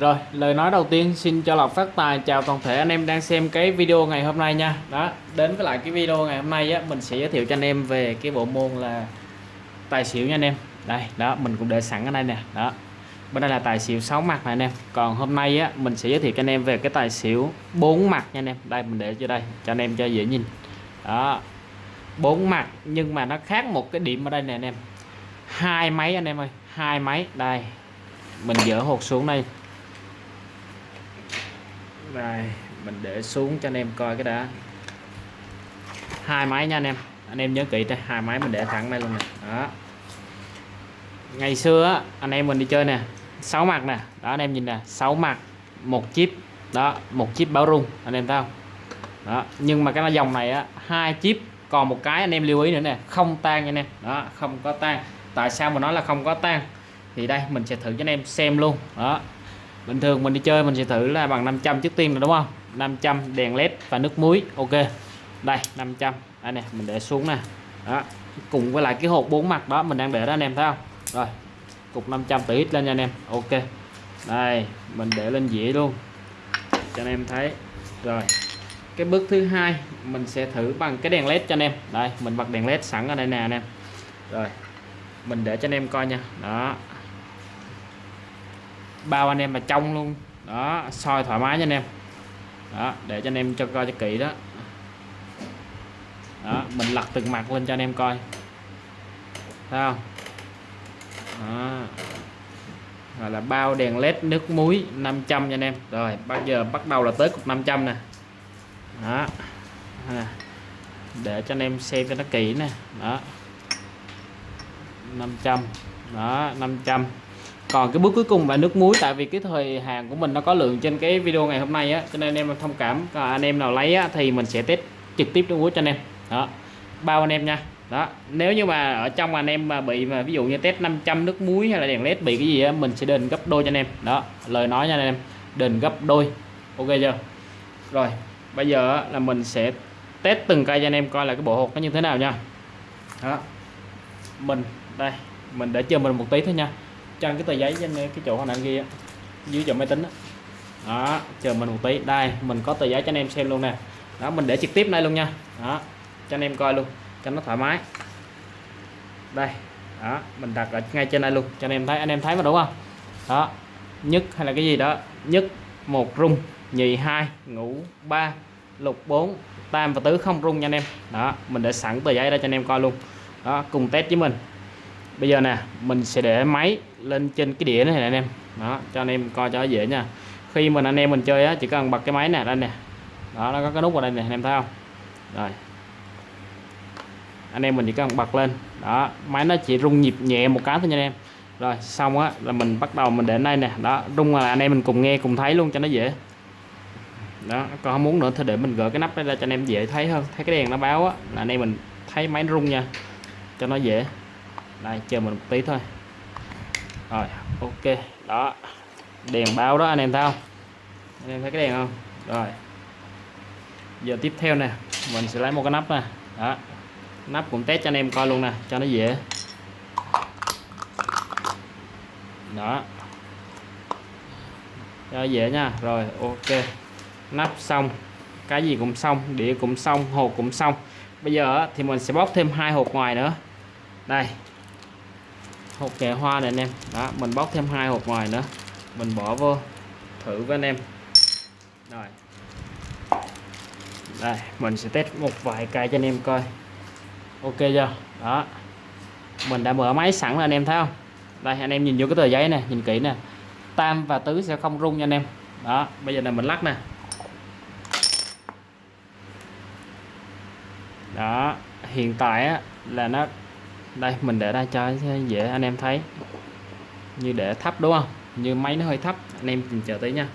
Rồi, lời nói đầu tiên xin cho Lộc phát tài chào toàn thể anh em đang xem cái video ngày hôm nay nha. Đó, đến với lại cái video ngày hôm nay á mình sẽ giới thiệu cho anh em về cái bộ môn là tài xỉu nha anh em. Đây, đó mình cũng để sẵn ở đây nè. Đó. Bên đây là tài xỉu 6 mặt này anh em. Còn hôm nay á mình sẽ giới thiệu cho anh em về cái tài xỉu 4 mặt nha anh em. Đây mình để cho đây cho anh em cho dễ nhìn. Đó. 4 mặt nhưng mà nó khác một cái điểm ở đây nè anh em. Hai máy anh em ơi, hai máy. Đây. Mình dỡ hột xuống đây đây mình để xuống cho anh em coi cái đã. Hai máy nha anh em. Anh em nhớ kỹ đây, hai máy mình để thẳng đây luôn nè. Đó. Ngày xưa anh em mình đi chơi nè, sáu mặt nè. Đó, anh em nhìn nè, sáu mặt, một chip. Đó, một chip báo rung, anh em thấy không? Đó, nhưng mà cái dòng này á, hai chip, còn một cái anh em lưu ý nữa nè, không tan nha anh em. Đó, không có tan. Tại sao mà nói là không có tan? Thì đây, mình sẽ thử cho anh em xem luôn. Đó bình thường mình đi chơi mình sẽ thử là bằng 500 trước tiên là đúng không? 500 đèn led và nước muối, ok. Đây 500 đây nè, mình để xuống nè. Đó, cùng với lại cái hộp bốn mặt đó mình đang để đó anh em thấy không? Rồi, cục 500 từ lên nha anh em, ok. Đây, mình để lên dĩa luôn, cho anh em thấy. Rồi, cái bước thứ hai mình sẽ thử bằng cái đèn led cho anh em. Đây, mình bật đèn led sẵn ở đây nè anh em. Rồi, mình để cho anh em coi nha. Đó bao anh em mà trong luôn. Đó, soi thoải mái nha anh em. Đó, để cho anh em cho coi cho kỹ đó. Đó, mình lật từng mặt lên cho anh em coi. Thấy không? Đó. Gọi là bao đèn led nước muối 500 nha anh em. Rồi bây giờ bắt đầu là tới cục 500 nè. Đó. Để cho anh em xem cho nó kỹ nè. Đó. 500 đó 500 còn cái bước cuối cùng là nước muối tại vì cái thời hàng của mình nó có lượng trên cái video ngày hôm nay á cho nên anh em thông cảm. Còn anh em nào lấy á, thì mình sẽ test trực tiếp nước muối cho anh em. Đó bao anh em nha. Đó nếu như mà ở trong anh em mà bị mà ví dụ như test 500 nước muối hay là đèn led bị cái gì á mình sẽ đền gấp đôi cho anh em. Đó lời nói nha anh em đền gấp đôi. Ok chưa? Rồi bây giờ là mình sẽ test từng cây cho anh em coi là cái bộ hột nó như thế nào nha. Đó mình đây mình để chờ mình một tí thôi nha trên cái tờ giấy trên cái chỗ hồi nãy kia dưới chỗ máy tính đó. đó, chờ mình một tí. Đây, mình có tờ giấy cho anh em xem luôn nè. Đó, mình để trực tiếp đây luôn nha. Đó, cho anh em coi luôn, cho nó thoải mái. Đây, đó, mình đặt ở ngay trên đây luôn, cho anh em thấy. Anh em thấy mà, đúng không? Đó, nhất hay là cái gì đó. Nhất, một, rung. Nhì, hai, ngũ, ba, lục, bốn, tam và tứ không rung nha anh em. Đó, mình để sẵn tờ giấy đây cho anh em coi luôn. Đó, cùng test với mình. Bây giờ nè, mình sẽ để máy lên trên cái đĩa này nè anh em. Đó, cho anh em coi cho dễ nha. Khi mình anh em mình chơi á, chỉ cần bật cái máy nè đây nè. Đó, nó có cái nút vào đây nè, anh em thấy không? Rồi. Anh em mình chỉ cần bật lên. Đó, máy nó chỉ rung nhịp nhẹ một cái thôi nha anh em. Rồi, xong á, là mình bắt đầu mình để đây nè. Đó, rung là anh em mình cùng nghe, cùng thấy luôn cho nó dễ. Đó còn không muốn nữa thì để mình gỡ cái nắp ra cho anh em dễ thấy hơn. Thấy cái đèn nó báo á, là anh em mình thấy máy rung nha, cho nó dễ. Đây, chờ mình một tí thôi rồi, ok, đó. Đèn báo đó, anh em thấy không? Anh em thấy cái đèn không? Rồi. Giờ tiếp theo nè, mình sẽ lấy một cái nắp nè. Đó. Nắp cũng test cho anh em coi luôn nè, cho nó dễ. Đó. Cho dễ nha. Rồi, ok. Nắp xong. Cái gì cũng xong, đĩa cũng xong, hộp cũng xong. Bây giờ thì mình sẽ bóc thêm hai hộp ngoài nữa. Đây hộp kẹ hoa này anh em. Đó mình bóc thêm hai hộp ngoài nữa. Mình bỏ vô thử với anh em. Rồi. Đây mình sẽ test một vài cây cho anh em coi. Ok chưa? Đó. Mình đã mở máy sẵn rồi anh em thấy không? Đây anh em nhìn vô cái tờ giấy này nhìn kỹ nè. Tam và tứ sẽ không rung nha anh em. Đó bây giờ là mình lắc nè. Đó hiện tại á, là nó đây, mình để ra cho dễ anh em thấy. Như để thấp đúng không? Như máy nó hơi thấp, anh em chờ tí nha.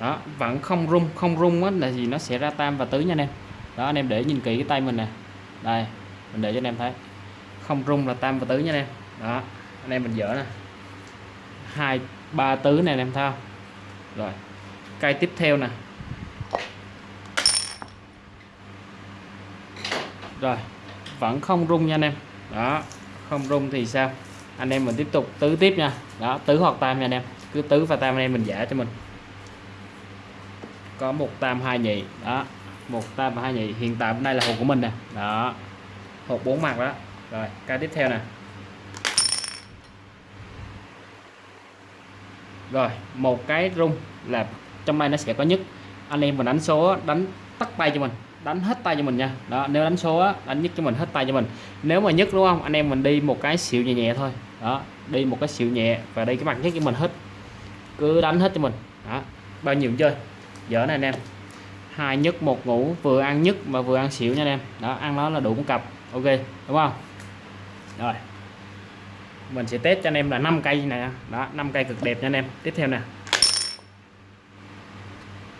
Đó, vẫn không rung không rung á, là gì nó sẽ ra tam và tứ nha anh em. Đó, anh em để nhìn kỹ cái tay mình nè. Đây, mình để cho anh em thấy. Không rung là tam và tứ nha anh em. Đó, anh em mình dở nè. Hai, ba tứ này anh em thao rồi cây tiếp theo nè. Rồi, vẫn không rung nha anh em. Đó, không rung thì sao? Anh em mình tiếp tục tứ tiếp nha. Đó, tứ hoặc tam nha anh em. Cứ tứ và tam anh em mình giả cho mình. Có một tam hai nhị. Đó, một tam và hai nhị. Hiện tại bên đây là hộp của mình nè. Đó, hộp bốn mặt đó. Rồi, cái tiếp theo nè. Rồi, một cái rung là trong đây nó sẽ có nhất. Anh em mình đánh số, đánh tắt tay cho mình đánh hết tay cho mình nha. Đó nếu đánh số á, đánh nhất cho mình hết tay cho mình. Nếu mà nhất đúng không? Anh em mình đi một cái xịu nhẹ nhẹ thôi. Đó đi một cái xịu nhẹ và đây cái mặt nhất cho mình hết. Cứ đánh hết cho mình. Đó bao nhiêu chơi. Dở này anh em. Hai nhất một ngủ vừa ăn nhất mà vừa ăn xỉu nha anh em. Đó ăn nó là đủ một cặp. Ok đúng không? Rồi. Mình sẽ test cho anh em là 5 cây này đó 5 cây cực đẹp nha anh em. Tiếp theo nè.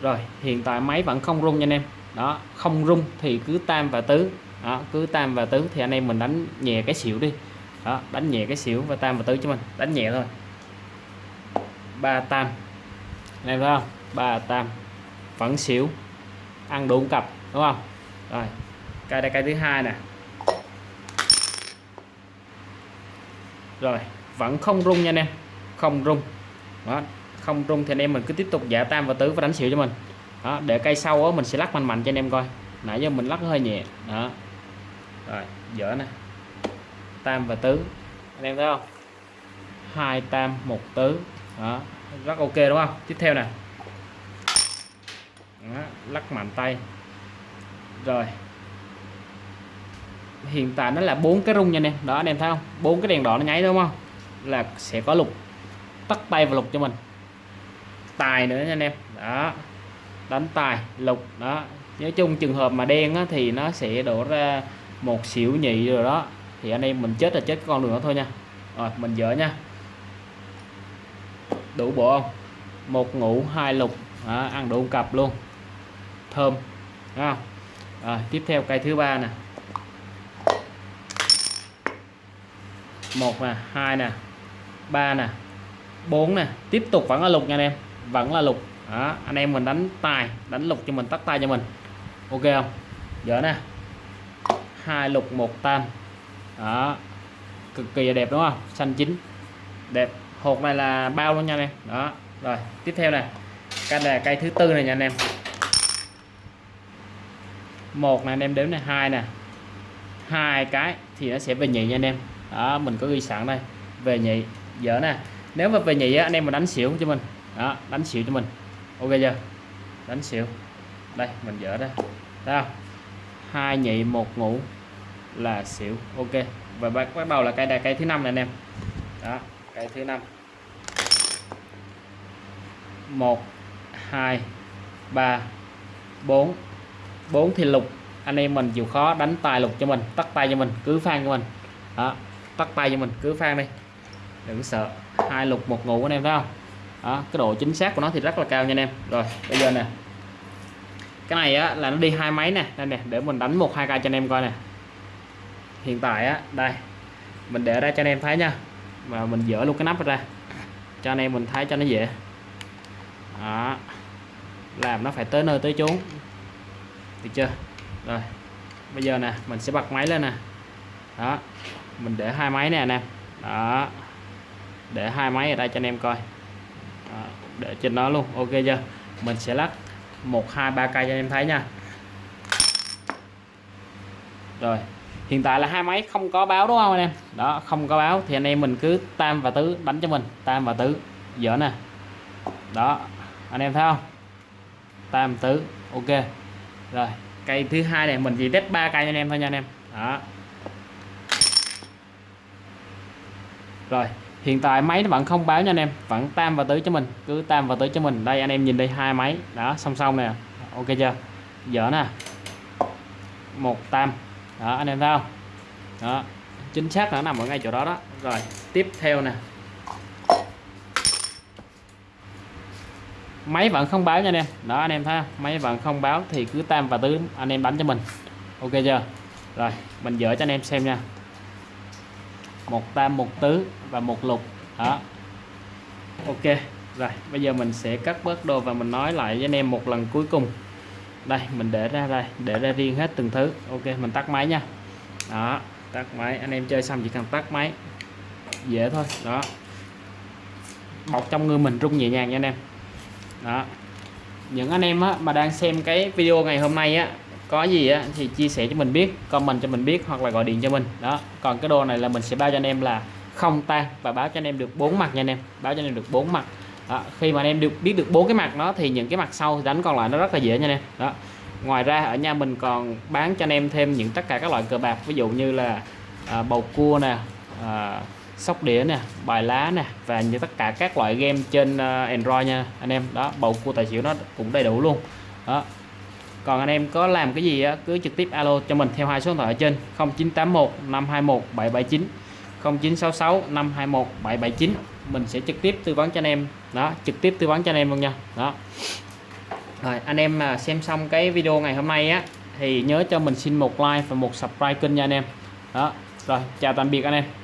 Rồi hiện tại máy vẫn không rung nha anh em đó, không rung thì cứ tam và tứ. Đó, cứ tam và tứ thì anh em mình đánh nhẹ cái xỉu đi. Đó, đánh nhẹ cái xỉu và tam và tứ cho mình, đánh nhẹ thôi. Ba tam. Anh em thấy không? Ba tam. Vẫn xỉu. Ăn đủ cặp, đúng không? Rồi cây đây cây thứ hai nè. Rồi, vẫn không rung nha anh em. Không rung. Đó, không rung thì anh em mình cứ tiếp tục giả tam và tứ và đánh xỉu cho mình đó để cây sau đó, mình sẽ lắc mạnh mạnh cho anh em coi. Nãy giờ mình lắc hơi nhẹ. Đó. Rồi dở nè. Tam và tứ. Anh em thấy không? Hai tam một tứ. Đó rất ok đúng không? Tiếp theo nè. Đó, lắc mạnh tay. Rồi. Hiện tại nó là bốn cái rung nha anh em. Đó anh em thấy không? Bốn cái đèn đỏ nó nháy đúng không? Là sẽ có lục. Tắt tay và lục cho mình. Tài nữa nha anh em. Đó đánh tài lục đó. Nói chung trường hợp mà đen á, thì nó sẽ đổ ra một xỉu nhị rồi đó. Thì anh em mình chết là chết con đường đó thôi nha. Rồi mình dỡ nha. Đủ bộ không? Một ngủ hai lục. Đó, ăn đủ cặp luôn. Thơm đúng không? Rồi tiếp theo cây thứ ba nè. Một nè hai nè ba nè bốn nè. Tiếp tục vẫn là lục nha anh em. Vẫn là lục đó, anh em mình đánh tài đánh lục cho mình tắt tay cho mình. Ok không? Giờ nè. Hai lục một tam. Đó. Cực kỳ đẹp đúng không? Xanh chín. Đẹp. Hột này là bao luôn nha anh em. Đó. Rồi tiếp theo này cây là cây thứ tư này nha anh em. Một này anh em đếm này hai nè. Hai cái thì nó sẽ về nhị nha anh em. Đó mình có ghi sẵn đây. Về nhị. Dở nè. Nếu mà về nhị á, anh em mà đánh xỉu cho mình. Đó đánh xỉu cho mình ok chưa? Đánh xỉu. Đây, mình dở đây thấy không? Hai nhị, một ngủ là xỉu. Ok. Và bắt bắt đầu là cây đại cây thứ năm này anh em. Đó cây thứ năm. Một, hai, ba, bốn. Bốn thì lục. Anh em mình chịu khó đánh tài lục cho mình, tắt tay cho mình, cứ phan cho mình. Đó, tắt tay cho mình, cứ phan đi. Đừng sợ. Hai lục, một ngủ anh em thấy không? Đó, cái độ chính xác của nó thì rất là cao nha anh em. Rồi, bây giờ nè. Cái này á, là nó đi hai máy nè. Đây nè, để mình đánh một, hai k cho anh em coi nè. Hiện tại á, đây. Mình để ra cho anh em thấy nha. Và mình dỡ luôn cái nắp ra. Cho anh em mình thấy cho nó dễ. Đó. Làm nó phải tới nơi tới chốn. Được chưa? Rồi. Bây giờ nè, mình sẽ bật máy lên nè. Đó. Mình để hai máy nè anh em. Đó. Để hai máy ở đây cho anh em coi. À, để trên đó luôn. Ok chưa? Mình sẽ lắc một, hai, ba cây cho anh em thấy nha. Rồi, hiện tại là hai máy không có báo đúng không anh em? Đó, không có báo. Thì anh em mình cứ tam và tứ đánh cho mình. Tam và tứ, dở nè. Đó, anh em thấy không? Tam, tứ, ok. Rồi, cây thứ hai này mình chỉ test ba cây cho anh em thôi nha anh em. Đó. Rồi hiện tại máy nó vẫn không báo nha anh em, vẫn tam và tứ cho mình, cứ tam và tứ cho mình. Đây, anh em nhìn đây, hai máy. Đó, song song nè. Ok chưa? Dở nè. Một tam. Đó, anh em thấy không? Đó, chính xác nó nằm ở ngay chỗ đó đó. Rồi, tiếp theo nè. Máy vẫn không báo nha anh em. Đó, anh em thấy không? máy vẫn không báo thì cứ tam và tứ, anh em đánh cho mình. Ok chưa? Rồi, mình dỡ cho anh em xem nha một tam một tứ và một lục. Đó. Ok rồi bây giờ mình sẽ cắt bớt đồ và mình nói lại với anh em một lần cuối cùng. Đây mình để ra đây để ra riêng hết từng thứ. Ok mình tắt máy nha. Đó tắt máy. Anh em chơi xong chỉ cần tắt máy. Dễ thôi đó. Bọc trong người mình rung nhẹ nhàng nha anh em. Đó. Những anh em á, mà đang xem cái video ngày hôm nay á có gì á thì chia sẻ cho mình biết comment cho mình biết hoặc là gọi điện cho mình. Đó còn cái đồ này là mình sẽ bao cho anh em là không tan và báo cho anh em được bốn mặt nha anh em. Báo cho anh em được bốn mặt. Đó. khi mà anh em được biết được bốn cái mặt nó thì những cái mặt sau thì đánh còn lại nó rất là dễ nha anh em. Đó ngoài ra ở nhà mình còn bán cho anh em thêm những tất cả các loại cờ bạc ví dụ như là à, bầu cua nè à, sóc đĩa nè bài lá nè và như tất cả các loại game trên uh, Android nha anh em. Đó bầu cua tài xỉu nó cũng đầy đủ luôn. Đó còn anh em có làm cái gì á, cứ trực tiếp alo cho mình theo hai số điện thoại ở trên 0981 521 779 0966 521 779 mình sẽ trực tiếp tư vấn cho anh em. Đó trực tiếp tư vấn cho anh em luôn nha. Đó. Rồi anh em mà xem xong cái video ngày hôm nay á thì nhớ cho mình xin một like và một subscribe kênh nha anh em. Đó rồi chào tạm biệt anh em.